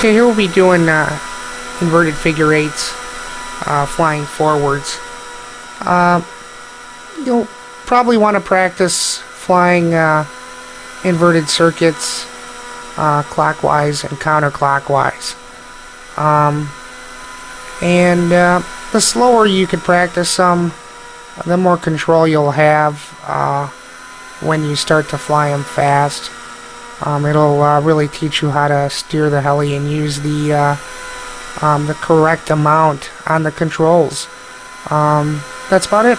Okay, here we'll be doing uh, inverted figure eights, uh, flying forwards. Uh, you'll probably want to practice flying uh, inverted circuits uh, clockwise and counterclockwise. Um, and uh, the slower you can practice them, the more control you'll have when you start to fly them fast. Um, it'll uh, really teach you how to steer the heli and use the uh, um, the correct amount on the controls. Um, that's about it.